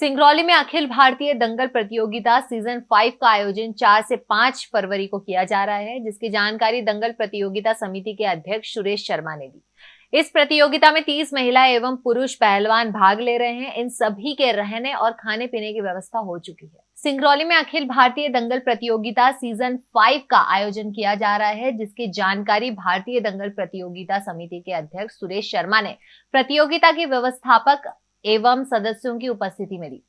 सिंगरौली में अखिल भारतीय दंगल प्रतियोगिता season five का आयोजन चार से पाँच फरवरी को किया जा रहा है, जिसकी जानकारी दंगल प्रतियोगिता समिति के अध्यक्ष सुरेश शर्मा ने दी। इस प्रतियोगिता में 30 महिला एवं पुरुष पहलवान भाग ले रहे हैं। इन सभी के रहने और खाने पीने की व्यवस्था हो चुकी है। सिंगरौली में अखिल भारतीय दंगल प्रतियोगिता सीज़न फाइव का आयोजन किया जा रहा है, जिसकी जानकारी भारतीय दंगल प्रतियोगिता समिति के अध्यक्ष सुरेश शर्मा ने। प्रतियोगिता के व्यवस्थापक एवं सदस्यों की उपस्थिति में दी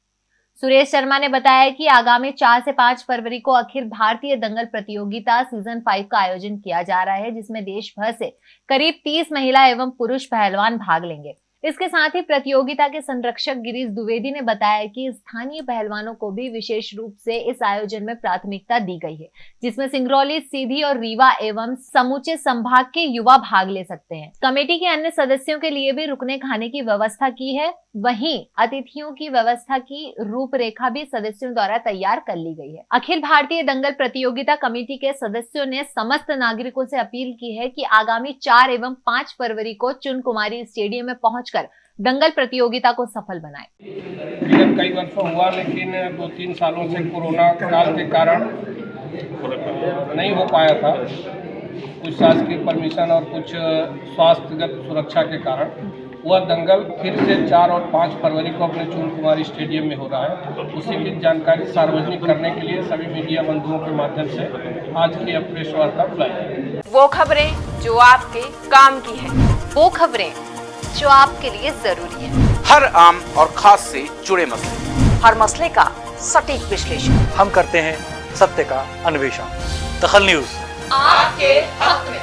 सुरेश शर्मा ने बताया कि आगामी चार से पाँच फरवरी को अखिल भारतीय दंगल प्रतियोगिता सीज़न फाइव का आयोजन किया जा रहा है, जिसमें देश भर से करीब तीस महिला एवं पुरुष पहलवान भाग लेंगे। इसके साथ ही प्रतियोगिता के संरक्षक गिरीश द्विवेदी ने बताया कि स्थानीय पहलवानों को भी विशेष रूप से इस आयोजन में प्राथमिकता दी गई है, जिसमें सिंगरौली, सीधी और रीवा एवं समूचे संभाग के युवा भाग ले सकते हैं। कमेटी के अन्य सदस्यों के लिए भी रुकने खाने की व्यवस्था की है। वहीं अतिथियों की व्यवस्था की रूपरेखा भी सदस्यों द्वारा तैयार कर ली गई है। अखिल भारतीय दंगल प्रतियोगिता कमेटी के सदस्यों ने समस्त नागरिकों से अपील की है कि आगामी चार एवं पाँच फरवरी को चुन कुमारी स्टेडियम में पहुंचकर दंगल प्रतियोगिता को सफल बनाए। कई वर्षों हुआ लेकिन दो तीन सालों से कोरोना काल के कारण नहीं हो पाया था। कुछ शासकीय परमिशन और कुछ स्वास्थ्यगत सुरक्षा के कारण वह दंगल। फिर से चार और पाँच फरवरी को अपने चून कुमारी स्टेडियम में हो रहा है। उसी की जानकारी सार्वजनिक करने के लिए सभी मीडिया बंधुओं के माध्यम से आज की प्रेस वार्ता बुलाई। वो खबरें जो आपके काम की है। वो खबरें जो आपके लिए ज़रूरी है। हर आम और खास से जुड़े मसले। हर मसले का सटीक विश्लेषण। हम करते हैं सत्य का अन्वेषण। दखल न्यूज़। आपके हक में।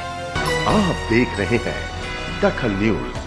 आप देख रहे हैं दखल न्यूज़।